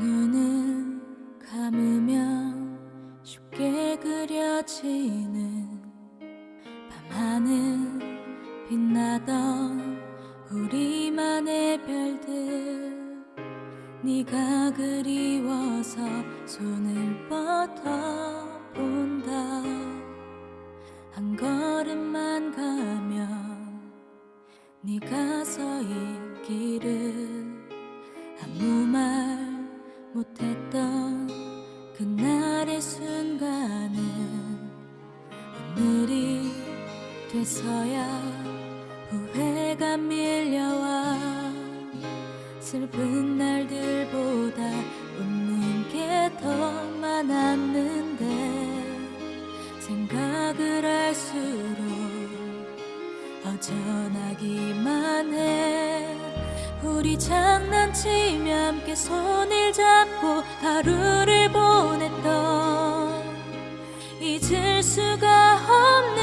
눈을 감으면 쉽게 그려지는 밤하늘 빛나던 우리만의 별들. 네가 그리워서 손을 뻗어 돼서야 후회가 밀려와 슬픈 날들보다 웃는 게 더 많았는데 생각을 할수록 어전하기만 해. 우리 장난치며 함께 손을 잡고 하루를 보냈던 잊을 수가 없는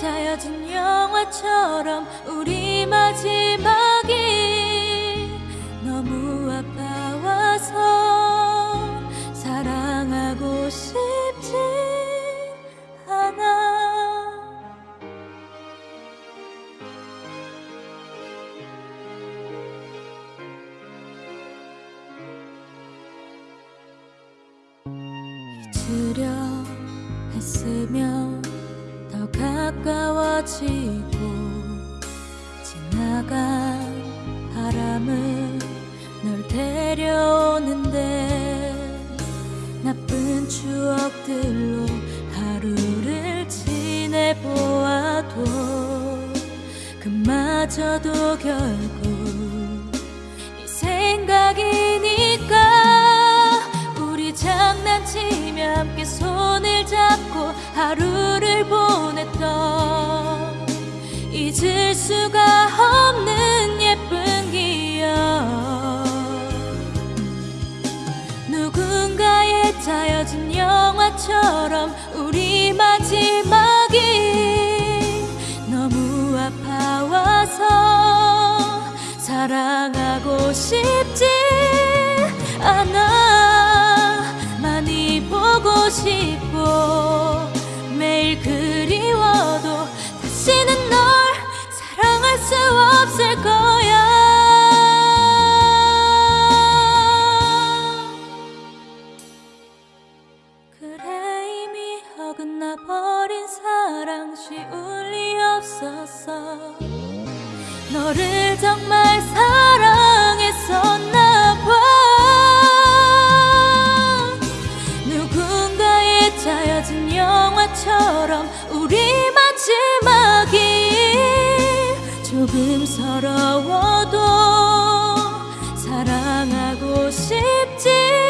짜여진 영화처럼 우리 마지막이 너무 아파와서 사랑하고 싶지 않아. 잊으려 했으면 더 가까워지고 지나간 바람은 널 데려오는데 나쁜 추억들로 하루를 지내보아도 그마저도 결국 이 생각이니까 우리 장난치며 함께 손을 잡고 하루 잊을 수가 없는 예쁜 기억. 누군가의 짜여진 영화처럼 우리 마지막이 너무 아파와서 사랑하고 싶지 않아 거야. 그래 이미 어긋나 버린 사랑 쉬울 리 없었어 너를 정말 사랑했었나 봐. 누군가의 짜여진 영화처럼 우리 마지막이 조금 서러워도 사랑하고 싶지